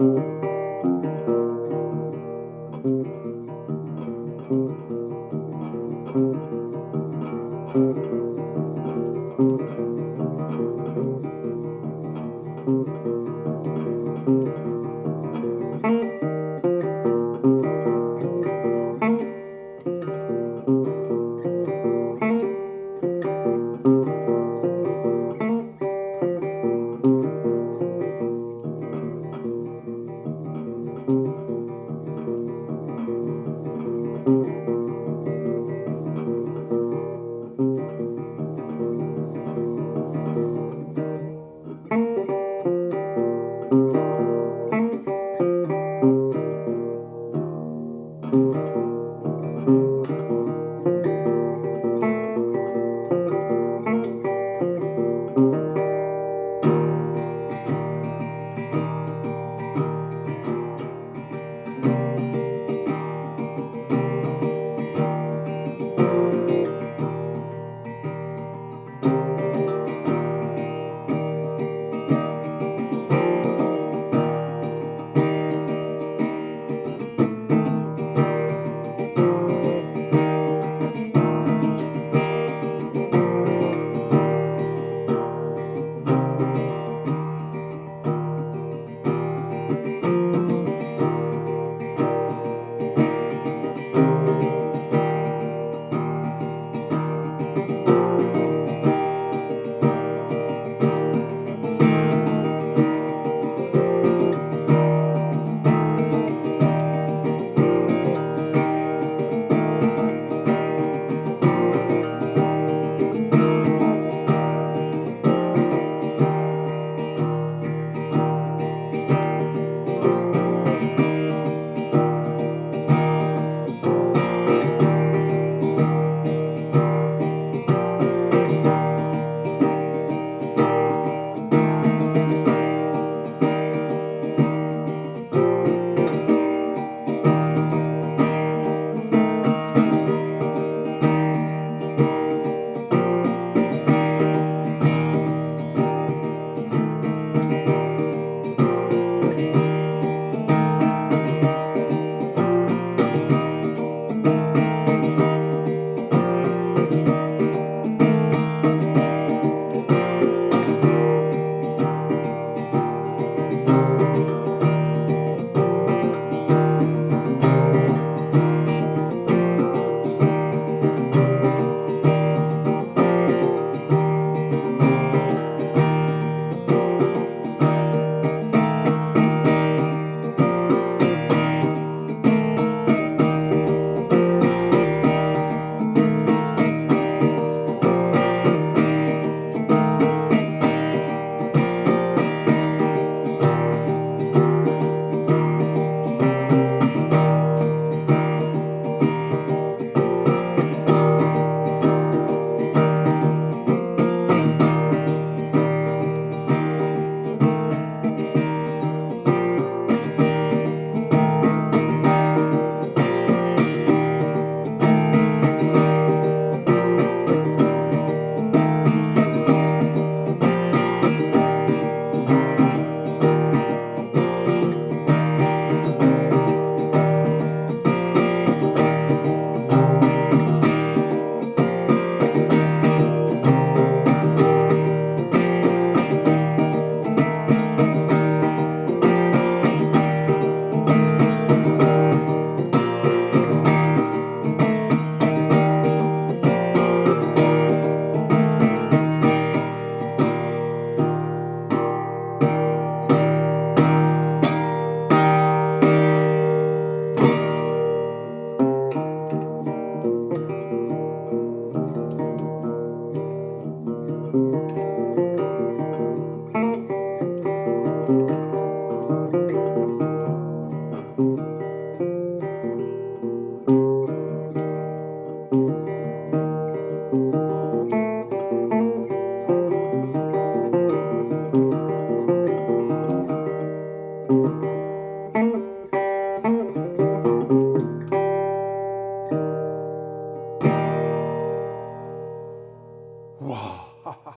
Thank